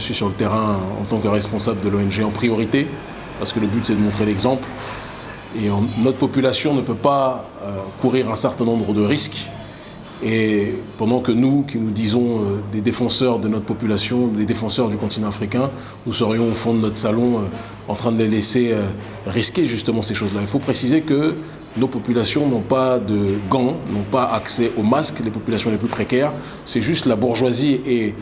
suis sur le terrain en tant que responsable de l'ONG en priorité, parce que le but, c'est de montrer l'exemple. Et notre population ne peut pas euh, courir un certain nombre de risques. Et pendant que nous, qui nous disons euh, des défenseurs de notre population, des défenseurs du continent africain, nous serions au fond de notre salon euh, en train de les laisser risquer justement ces choses-là. Il faut préciser que nos populations n'ont pas de gants, n'ont pas accès aux masques, les populations les plus précaires. C'est juste la bourgeoisie et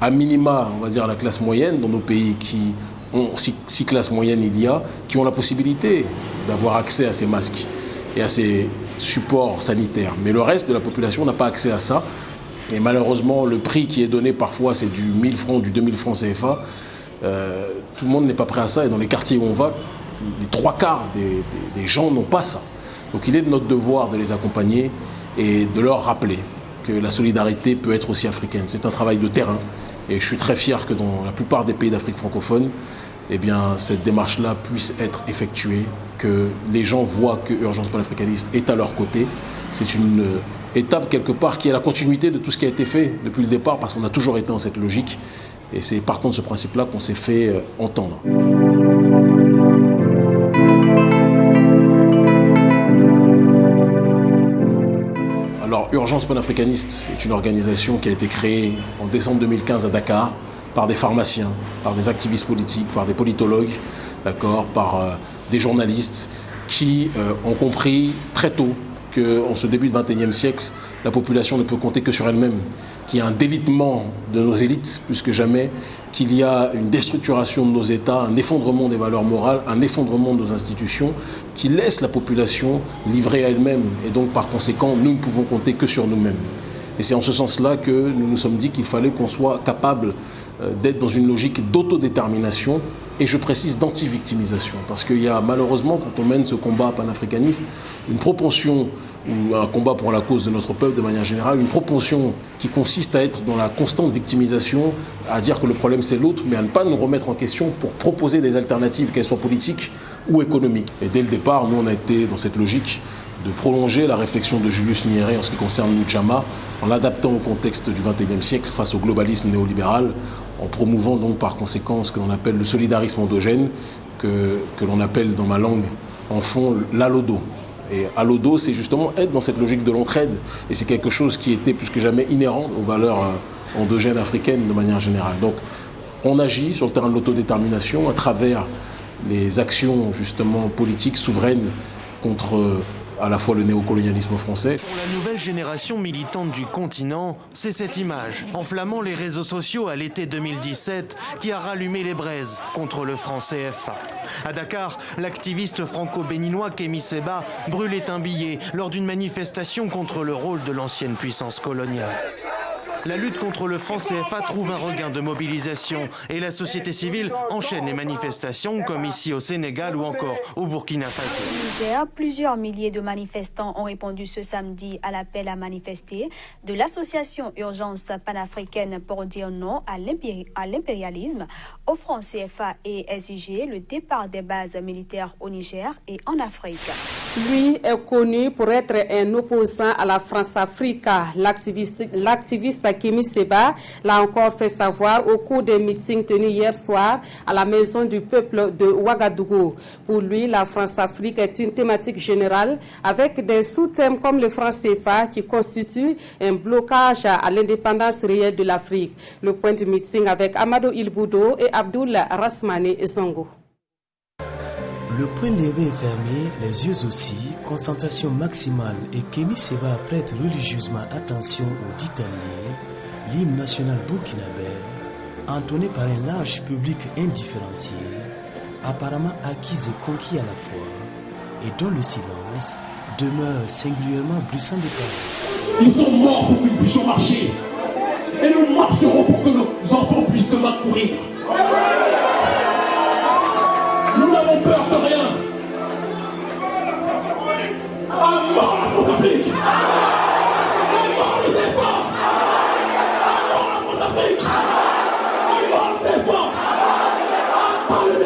à minima, on va dire la classe moyenne dans nos pays qui ont six, classes moyennes il y a, qui ont la possibilité d'avoir accès à ces masques et à ces supports sanitaires. Mais le reste de la population n'a pas accès à ça. Et malheureusement, le prix qui est donné parfois, c'est du 1000 francs, du 2000 francs CFA. Euh, tout le monde n'est pas prêt à ça. Et dans les quartiers où on va, les trois quarts des gens n'ont pas ça. Donc il est de notre devoir de les accompagner et de leur rappeler que la solidarité peut être aussi africaine. C'est un travail de terrain et je suis très fier que dans la plupart des pays d'Afrique francophone, eh cette démarche-là puisse être effectuée, que les gens voient que Urgence panafricaniste est à leur côté. C'est une étape quelque part qui est la continuité de tout ce qui a été fait depuis le départ parce qu'on a toujours été dans cette logique et c'est partant de ce principe-là qu'on s'est fait euh, entendre. Urgence panafricaniste est une organisation qui a été créée en décembre 2015 à Dakar par des pharmaciens, par des activistes politiques, par des politologues, d'accord, par euh, des journalistes qui euh, ont compris très tôt qu'en ce début du XXIe siècle, la population ne peut compter que sur elle-même, qu'il y a un délitement de nos élites plus que jamais, qu'il y a une déstructuration de nos États, un effondrement des valeurs morales, un effondrement de nos institutions, qui laisse la population livrée à elle-même. Et donc, par conséquent, nous ne pouvons compter que sur nous-mêmes. Et c'est en ce sens-là que nous nous sommes dit qu'il fallait qu'on soit capable euh, d'être dans une logique d'autodétermination et je précise d'anti-victimisation. Parce qu'il y a malheureusement, quand on mène ce combat panafricaniste, une propension, ou un combat pour la cause de notre peuple de manière générale, une propension qui consiste à être dans la constante victimisation, à dire que le problème c'est l'autre, mais à ne pas nous remettre en question pour proposer des alternatives, qu'elles soient politiques ou économiques. Et dès le départ, nous on a été dans cette logique de prolonger la réflexion de Julius Nyerere en ce qui concerne Nujama, en l'adaptant au contexte du XXIe siècle face au globalisme néolibéral, en promouvant donc par conséquent ce que l'on appelle le solidarisme endogène, que, l'on appelle dans ma langue en fond l'alodo. Et alodo, c'est justement être dans cette logique de l'entraide. Et c'est quelque chose qui était plus que jamais inhérent aux valeurs euh, endogènes africaines de manière générale. Donc on agit sur le terrain de l'autodétermination à travers les actions justement politiques souveraines contre à la fois le néocolonialisme français. Pour la nouvelle génération militante du continent, c'est cette image, enflammant les réseaux sociaux à l'été 2017, qui a rallumé les braises contre le franc CFA. À Dakar, l'activiste franco-béninois Kémy Seba brûlait un billet lors d'une manifestation contre le rôle de l'ancienne puissance coloniale la lutte contre le franc CFA trouve un regain de mobilisation et la société civile enchaîne les manifestations comme ici au Sénégal ou encore au Burkina Faso. Plusieurs milliers de manifestants ont répondu ce samedi à l'appel à manifester de l'association Urgence panafricaine pour dire non à l'impérialisme, au franc CFA et exiger le départ des bases militaires au Niger et en Afrique. Lui est connu pour être un opposant à la France-Afrique. L'activiste Kimi Seba l'a encore fait savoir au cours des meetings tenus hier soir à la Maison du peuple de Ouagadougou. Pour lui, la France-Afrique est une thématique générale avec des sous-thèmes comme le franc CFA qui constitue un blocage à l'indépendance réelle de l'Afrique. Le point du meeting avec Amado Ilboudo et Abdul Rasmane Zongo. Le point levé est fermé, les yeux aussi, concentration maximale et Kémy Seba prête religieusement attention aux dit l'hymne national burkinabé, entonné par un large public indifférencié, apparemment acquis et conquis à la fois, et dont le silence demeure singulièrement bruissant de paroles. Ils sont morts pour que nous puissions marcher, et nous marcherons pour que nos enfants puissent demain courir. Nous n'avons peur de rien. Come on.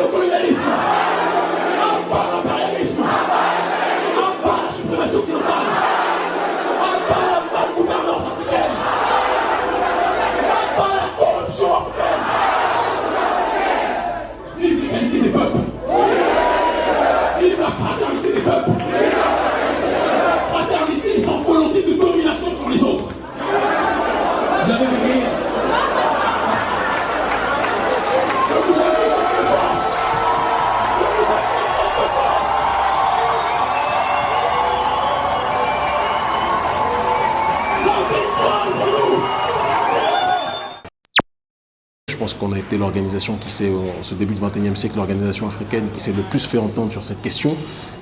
Qu'on a été l'organisation qui s'est, en ce début du XXIe siècle, l'organisation africaine qui s'est le plus fait entendre sur cette question,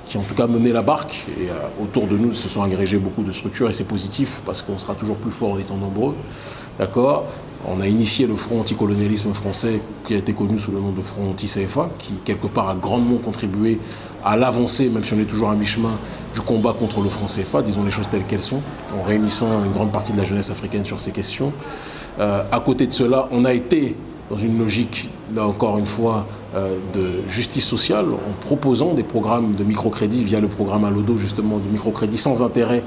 qui en tout cas mené la barque. Et euh, autour de nous se sont agrégées beaucoup de structures et c'est positif parce qu'on sera toujours plus fort en étant nombreux. D'accord? On a initié le front anticolonialisme français qui a été connu sous le nom de front anti-CFA, qui quelque part a grandement contribué à l'avancée, même si on est toujours à mi-chemin, du combat contre le franc CFA, disons les choses telles qu'elles sont, en réunissant une grande partie de la jeunesse africaine sur ces questions. Euh, à côté de cela, on a été dans une logique, là encore une fois, euh, de justice sociale, en proposant des programmes de microcrédit via le programme Alodo, justement, de microcrédit sans intérêt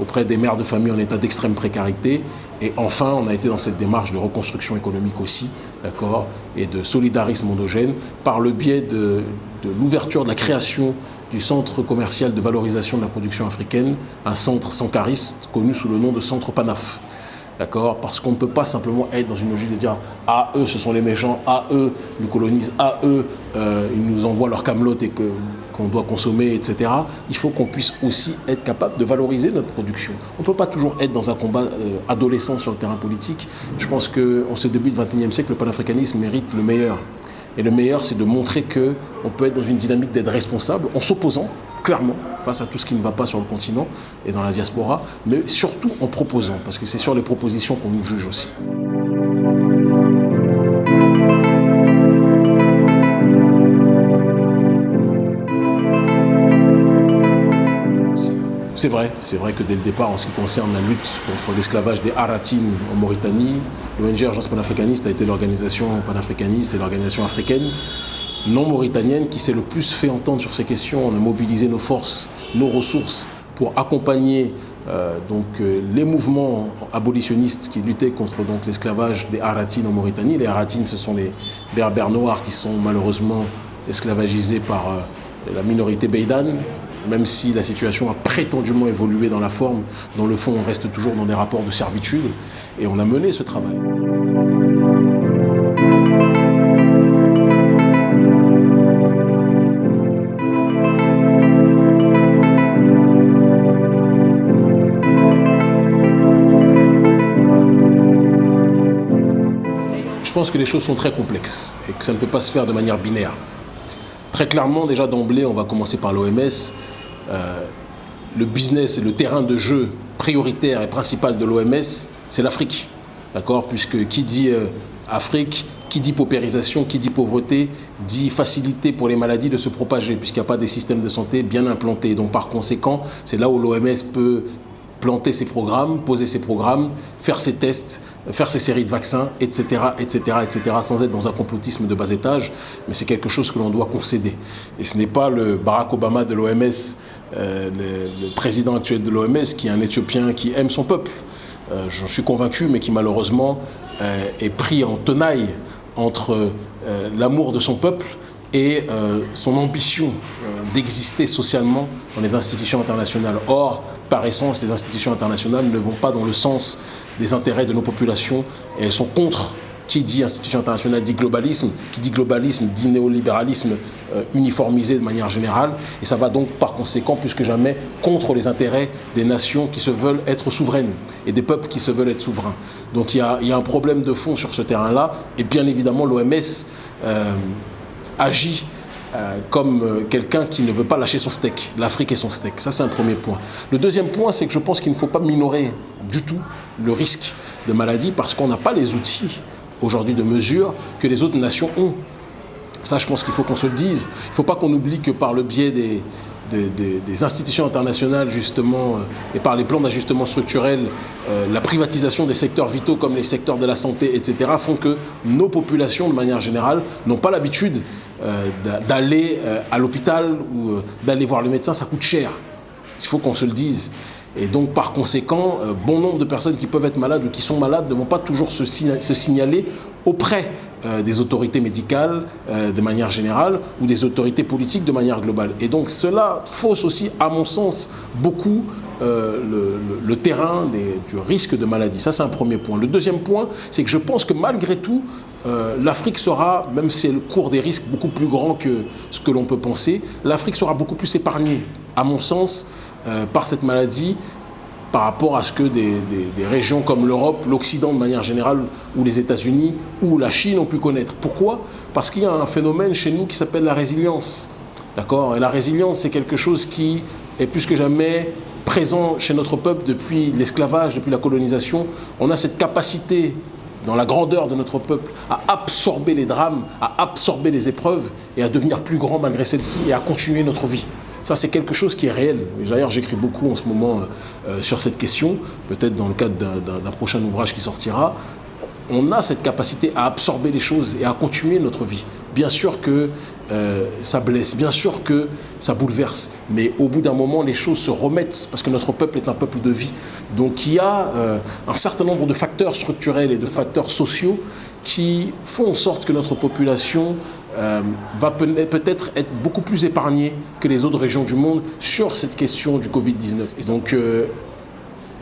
auprès des mères de famille en état d'extrême précarité. Et enfin, on a été dans cette démarche de reconstruction économique aussi, d'accord, et de solidarisme endogène, par le biais de, de l'ouverture, de la création du centre commercial de valorisation de la production africaine, un centre sankariste connu sous le nom de Centre Panaf. D'accord? Parce qu'on ne peut pas simplement être dans une logique de dire Ah, eux, ce sont les méchants, ah, eux, nous colonisent, ah, eux, euh, ils nous envoient leur camelote et qu'on doit consommer, etc. Il faut qu'on puisse aussi être capable de valoriser notre production. On ne peut pas toujours être dans un combat euh, adolescent sur le terrain politique. Je pense qu'en ce début du XXIe siècle, le panafricanisme mérite le meilleur. Et le meilleur, c'est de montrer qu'on peut être dans une dynamique d'être responsable en s'opposant clairement face à tout ce qui ne va pas sur le continent et dans la diaspora, mais surtout en proposant, parce que c'est sur les propositions qu'on nous juge aussi. C'est vrai, c'est vrai que dès le départ, en ce qui concerne la lutte contre l'esclavage des Haratines en Mauritanie, l'ONG Agence panafricaniste a été l'organisation panafricaniste et l'organisation africaine non mauritanienne qui s'est le plus fait entendre sur ces questions. On a mobilisé nos forces, nos ressources pour accompagner euh, donc, euh, les mouvements abolitionnistes qui luttaient contre l'esclavage des Haratines en Mauritanie. Les Haratines, ce sont les berbères noirs qui sont malheureusement esclavagisés par euh, la minorité Beydan, même si la situation a prétendument évolué dans la forme, dans le fond, on reste toujours dans des rapports de servitude, et on a mené ce travail. Je pense que les choses sont très complexes et que ça ne peut pas se faire de manière binaire. Très clairement, déjà d'emblée, on va commencer par l'OMS. Euh, le business et le terrain de jeu prioritaire et principal de l'OMS, c'est l'Afrique. D'accord? Puisque qui dit euh, Afrique, qui dit paupérisation, qui dit pauvreté, dit facilité pour les maladies de se propager, puisqu'il n'y a pas des systèmes de santé bien implantés. Donc par conséquent, c'est là où l'OMS peut planter ses programmes, poser ses programmes, faire ses tests, faire ses séries de vaccins, etc., etc., etc., sans être dans un complotisme de bas étage, mais c'est quelque chose que l'on doit concéder. Et ce n'est pas le Barack Obama de l'OMS, euh, le, président actuel de l'OMS, qui est un Éthiopien qui aime son peuple. Euh, j'en suis convaincu, mais qui malheureusement euh, est pris en tenaille entre l'amour de son peuple et son ambition d'exister socialement dans les institutions internationales. Or, par essence, les institutions internationales ne vont pas dans le sens des intérêts de nos populations et elles sont contre. Qui dit institution internationale dit globalisme, qui dit globalisme dit néolibéralisme euh, uniformisé de manière générale, et ça va donc par conséquent plus que jamais contre les intérêts des nations qui se veulent être souveraines et des peuples qui se veulent être souverains. Donc il y a, un problème de fond sur ce terrain-là, et bien évidemment l'OMS euh, agit euh, comme quelqu'un qui ne veut pas lâcher son steak. L'Afrique est son steak. Ça, c'est un premier point. Le deuxième point, c'est que je pense qu'il ne faut pas minorer du tout le risque de maladie parce qu'on n'a pas les outils aujourd'hui de mesure que les autres nations ont. Ça, je pense qu'il faut qu'on se le dise. Il ne faut pas qu'on oublie que par le biais des, des, institutions internationales, justement, euh, et par les plans d'ajustement structurel, euh, la privatisation des secteurs vitaux comme les secteurs de la santé, etc., font que nos populations, de manière générale, n'ont pas l'habitude euh, d'aller à l'hôpital ou d'aller voir le médecin, ça coûte cher. Il faut qu'on se le dise. Et donc, par conséquent, bon nombre de personnes qui peuvent être malades ou qui sont malades ne vont pas toujours se, signaler auprès euh, des autorités médicales euh, de manière générale ou des autorités politiques de manière globale. Et donc cela fausse aussi, à mon sens, beaucoup euh, le, terrain du risque de maladie. Ça, c'est un premier point. Le deuxième point, c'est que je pense que malgré tout, l'Afrique sera, même si elle court des risques beaucoup plus grands que ce que l'on peut penser, l'Afrique sera beaucoup plus épargnée, à mon sens, par cette maladie par rapport à ce que des, régions comme l'Europe, l'Occident de manière générale, ou les États-Unis, ou la Chine ont pu connaître. Pourquoi? Parce qu'il y a un phénomène chez nous qui s'appelle la résilience. D'accord? Et la résilience, c'est quelque chose qui est plus que jamais présent chez notre peuple depuis l'esclavage, depuis la colonisation. On a cette capacité dans la grandeur de notre peuple, à absorber les drames, à absorber les épreuves et à devenir plus grand malgré celles-ci et à continuer notre vie. Ça, c'est quelque chose qui est réel. D'ailleurs, j'écris beaucoup en ce moment euh, sur cette question, peut-être dans le cadre d'un prochain ouvrage qui sortira. On a cette capacité à absorber les choses et à continuer notre vie. Bien sûr que euh, ça blesse, bien sûr que ça bouleverse, mais au bout d'un moment, les choses se remettent parce que notre peuple est un peuple de vie. Donc il y a euh, un certain nombre de facteurs structurels et de facteurs sociaux qui font en sorte que notre population euh, va peut-être être beaucoup plus épargnée que les autres régions du monde sur cette question du Covid-19. Donc euh,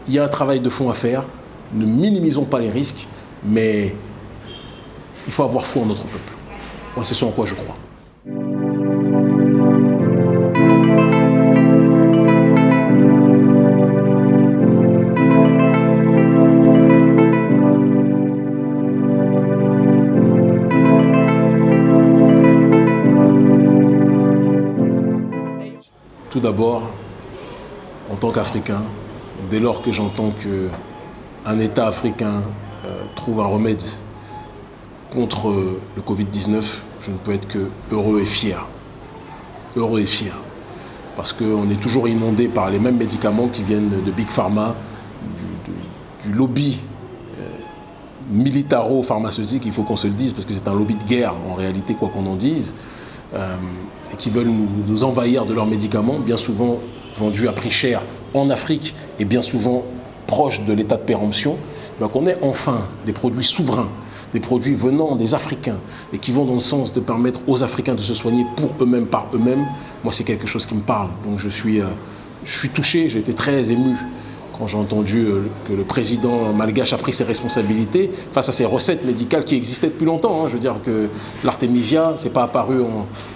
il y a un travail de fond à faire. Ne minimisons pas les risques, mais il faut avoir foi en notre peuple. C'est ce en quoi je crois. Tout d'abord, en tant qu'Africain, dès lors que j'entends qu'un État africain euh, trouve un remède contre le Covid-19, je ne peux être que heureux et fier. Heureux et fier. Parce qu'on est toujours inondé par les mêmes médicaments qui viennent de Big Pharma, du, lobby euh, militaro-pharmaceutique, il faut qu'on se le dise, parce que c'est un lobby de guerre en réalité, quoi qu'on en dise. Euh, et qui veulent nous, envahir de leurs médicaments, bien souvent vendus à prix cher en Afrique et bien souvent proches de l'état de péremption, donc on ait enfin des produits souverains, des produits venant des Africains et qui vont dans le sens de permettre aux Africains de se soigner pour eux-mêmes, par eux-mêmes, moi c'est quelque chose qui me parle. Donc je suis, euh, je suis touché, j'ai été très ému quand j'ai entendu euh, que le président malgache a pris ses responsabilités face à ces recettes médicales qui existaient depuis longtemps. Hein. Je veux dire que l'artémisia, c'est pas apparu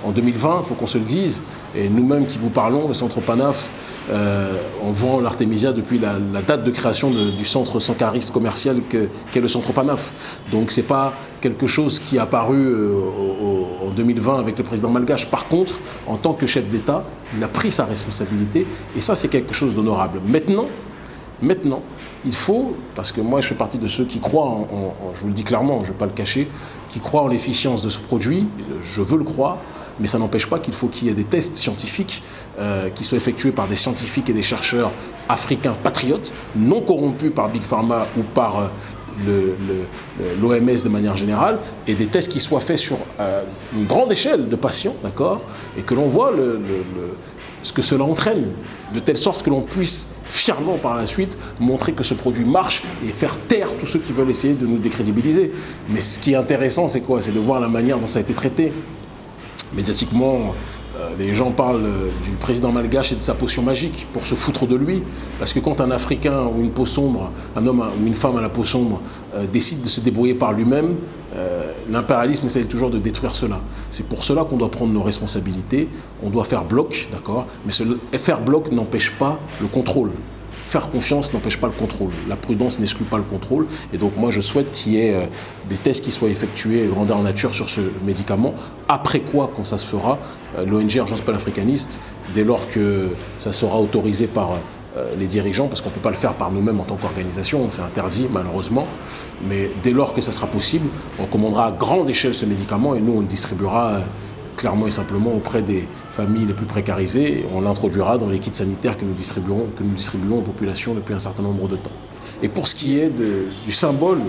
en, 2020, il faut qu'on se le dise. Et nous-mêmes qui vous parlons, le centre PANAF, euh, on vend l'artémisia depuis la, date de création du centre sankariste commercial qu'est le centre PANAF. Donc c'est pas quelque chose qui est apparu euh, en 2020 avec le président malgache. Par contre, en tant que chef d'État, il a pris sa responsabilité et ça c'est quelque chose d'honorable. Maintenant, Maintenant, il faut, parce que moi je fais partie de ceux qui croient, en, je vous le dis clairement, je ne vais pas le cacher, qui croient en l'efficience de ce produit, je veux le croire, mais ça n'empêche pas qu'il faut qu'il y ait des tests scientifiques euh, qui soient effectués par des scientifiques et des chercheurs africains patriotes, non corrompus par Big Pharma ou par euh, l'OMS de manière générale, et des tests qui soient faits sur euh, une grande échelle de patients, d'accord, et que l'on voit le, ce que cela entraîne, de telle sorte que l'on puisse fièrement par la suite montrer que ce produit marche et faire taire tous ceux qui veulent essayer de nous décrédibiliser. Mais ce qui est intéressant, c'est quoi? C'est de voir la manière dont ça a été traité. Médiatiquement, euh, les gens parlent euh, du président malgache et de sa potion magique pour se foutre de lui. Parce que quand un Africain ou une peau sombre, un homme ou une femme à la peau sombre, euh, décide de se débrouiller par lui-même, l'impérialisme essaie toujours de détruire cela. C'est pour cela qu'on doit prendre nos responsabilités, on doit faire bloc, d'accord Mais faire bloc n'empêche pas le contrôle faire confiance n'empêche pas le contrôle. La prudence n'exclut pas le contrôle. Et donc moi, je souhaite qu'il y ait euh, des tests qui soient effectués grandeur nature sur ce médicament. Après quoi, quand ça se fera, euh, l'ONG Urgence panafricaniste, dès lors que ça sera autorisé par euh, les dirigeants, parce qu'on ne peut pas le faire par nous-mêmes en tant qu'organisation, c'est interdit malheureusement, mais dès lors que ça sera possible, on commandera à grande échelle ce médicament et nous on le distribuera clairement et simplement auprès des familles les plus précarisées. On l'introduira dans les kits sanitaires que nous distribuons, que nous distribuons aux populations depuis un certain nombre de temps. Et pour ce qui est du symbole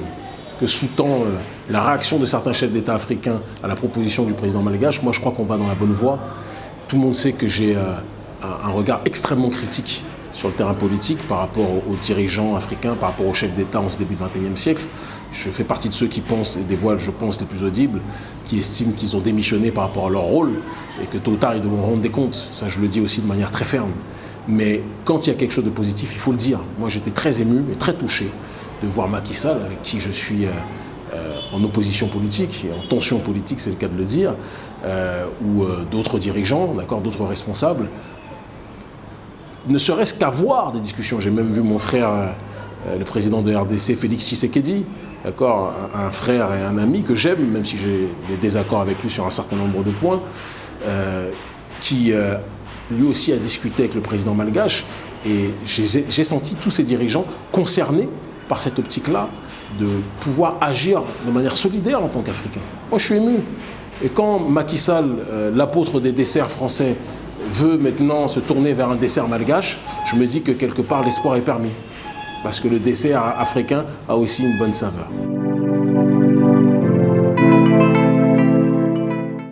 que sous-tend euh, la réaction de certains chefs d'État africains à la proposition du président malgache, moi je crois qu'on va dans la bonne voie. Tout le monde sait que j'ai euh, un regard extrêmement critique sur le terrain politique par rapport aux dirigeants africains, par rapport aux chefs d'État en ce début du XXIe siècle. Je fais partie de ceux qui pensent, et des voiles, je pense, les plus audibles, qui estiment qu'ils ont démissionné par rapport à leur rôle et que tôt ou tard, ils devront rendre des comptes. Ça, je le dis aussi de manière très ferme. Mais quand il y a quelque chose de positif, il faut le dire. Moi, j'étais très ému et très touché de voir Macky Sall, avec qui je suis euh, euh, en opposition politique et en tension politique, c'est le cas de le dire, euh, ou d'autres dirigeants, d'autres responsables, ne serait-ce qu'avoir des discussions. J'ai même vu mon frère, euh, le président de RDC, Félix Tshisekedi, d'accord, un, frère et un ami que j'aime, même si j'ai des désaccords avec lui sur un certain nombre de points, euh, qui euh, lui aussi a discuté avec le président malgache. Et j'ai senti tous ces dirigeants concernés par cette optique-là de pouvoir agir de manière solidaire en tant qu'Africain. Moi, je suis ému. Et quand Macky Sall, l'apôtre des desserts français, veut maintenant se tourner vers un dessert malgache, je me dis que quelque part l'espoir est permis. Parce que le dessert africain a aussi une bonne saveur.